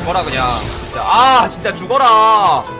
죽어라 그냥. 진짜. 아 진짜 죽어라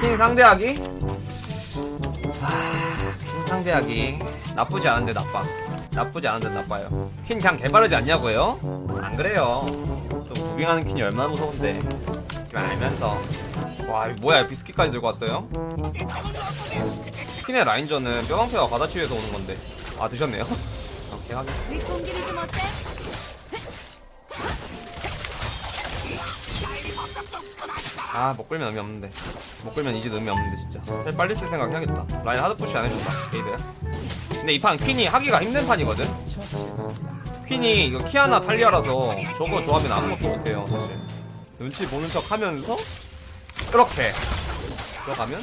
퀸 상대하기? 아, 퀸 상대하기 나쁘지 않은데 나빠 나쁘지 않은데 나빠요. 퀸 그냥 개바르지 않냐고요? 안 그래요. 좀 무빙하는 퀸이 얼마나 무서운데. 그걸 알면서. 와 뭐야? 비스킷까지 들고 왔어요? 퀸의 라인전은 뼈방패와 과다치유에서 오는 건데. 아 드셨네요? 오케이 확인? 아 먹글면 의미 없는데. 먹글면 이제 의미 없는데 진짜. 살 빨리 쓸 생각 해야겠다. 라인 hard push 안 해준다 개이득야 근데 이 판 퀸이 하기가 힘든 판이거든? 퀸이 이거 키아나 탈리아라서 저거 조합은 아무것도 못해요 사실. 눈치 보는 척 하면서 이렇게 들어가면?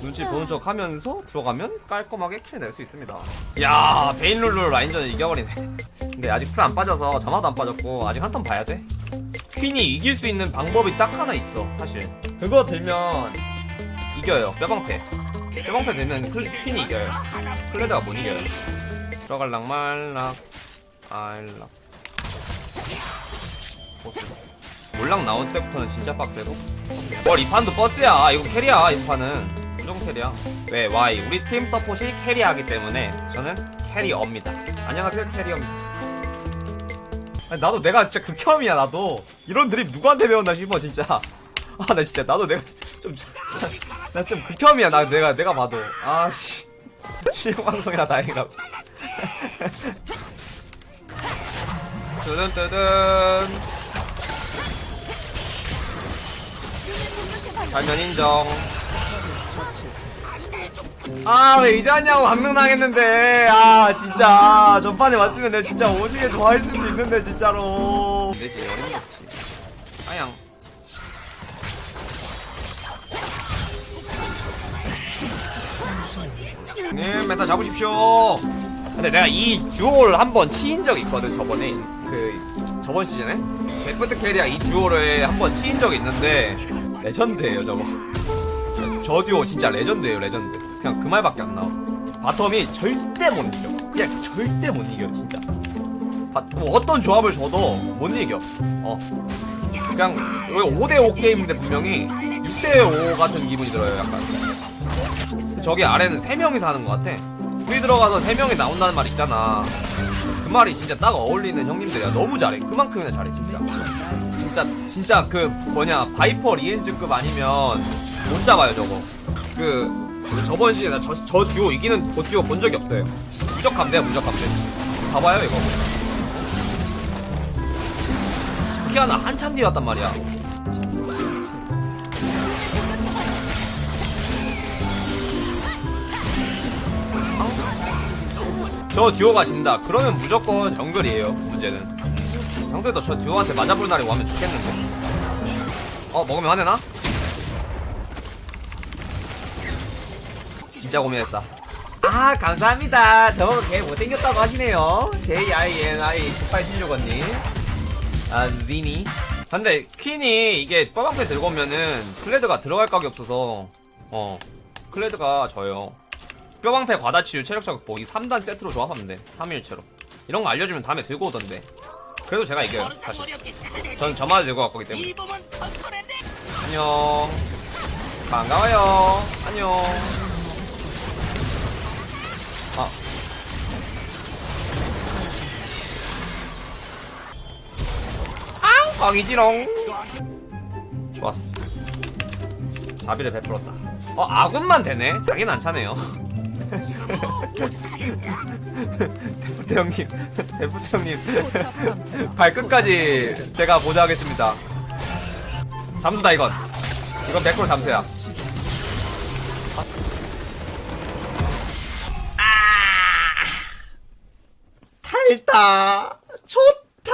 눈치 보는 척 하면서 들어가면 깔끔하게 kill 낼 수 있습니다. 야 베인룰루 라인전을 이겨버리네. 근데 아직 풀 안 빠져서 점화도 안 빠졌고 아직 한 턴 봐야 돼 퀸이 이길 수 있는 방법이 딱 하나 있어 사실. 그거 들면 이겨요. 뼈방패. 뼈방패 들면 클, 퀸이 이겨요. 클레드가 못 이겨요. 들어갈락 말락 알락. 보스 몰락 나온 때부터는 진짜 빡세고. 뭘이 판도 버스야. 이거 캐리야 이 판은. 무조건 캐리야. 왜? 와이 우리 팀 서폿이 캐리하기 때문에 저는 캐리어입니다. 안녕하세요 캐리어입니다 아니, 나도 내가 진짜 극혐이야 나도. 이런 드립 누구한테 배웠나 싶어 진짜. 아 나 진짜 나도 내가 좀나 좀 극혐이야 나 내가 내가 봐도. 아씨. 실력 방송이라 다행이다 뜨든뜨든. 발면 인정 아 왜 이제 왔냐고 강릉 당했는데. 아 진짜. 전판에 왔으면 내가 진짜 오지게 좋아했을 수 있는데 진짜로. 내지 어림없지. 아양 네 메타 잡으십시오. 근데 내가 이 듀오를 한번 치인 적이 있거든 저번에. 그 저번 시즌에? 데프트 케리아 이 듀오를 한번 치인 적이 있는데 레전드예요 저거. 저 듀오 진짜 레전드예요 레전드 그냥 그 말밖에 안 나와. bottom이 절대 못 이겨. 그냥 절대 못 이겨 진짜. 바, 뭐 어떤 조합을 줘도 못 이겨. 어. 그냥 5대5 게임인데 분명히 6대5 같은 기분이 들어요 약간. 저기 아래는 3명이서 하는 것 같아. 둘이 들어가서 3명이 나온다는 말 있잖아. 그 말이 진짜 딱 어울리는 형님들이야. 너무 잘해. 그만큼이나 잘해 진짜. 진짜 진짜 그 뭐냐 바이퍼 리헨즈급 아니면 못 잡아요 저거. 그 저번 시즌에 저, 저 듀오 이기는 보 듀오 본 적이 없어요. 무적함대야 무적함대. 봐봐요 이거. 키아나 한참 뒤에 왔단 말이야. 저 듀오가 진다. 그러면 무조건 정글이에요 문제는. 상대도 저 듀오한테 맞아볼 날이 오면 좋겠는데. 어 먹으면 화내나? 진짜 고민했다. 아 감사합니다. 저거 개 못생겼다고 하시네요. JINI 1876원님. 아 지니. 근데 퀸이 이게 뻐방패 들고 오면은 클레드가 들어갈 각이 없어서 어 클레드가 져요. 뼈방패 과다치유 체력 자 극복 이 3단 세트로 조합하면 돼. 3일체로. 이런 거 알려주면 다음에 들고 오던데. 그래도 제가 이겨요 사실. 전 저마다 들고 갈 거기 때문에. 안녕. 반가워요. 안녕 아. 아, 광이지롱. 좋았어. 자비를 베풀었다. 어, 아군만 되네? 자기는 안 차네요. 데프트 형님, 데프트 형님. 발끝까지 제가 보좌하겠습니다. 잠수다, 이건. 이건 100% 잠수야. 싫다. 좋다.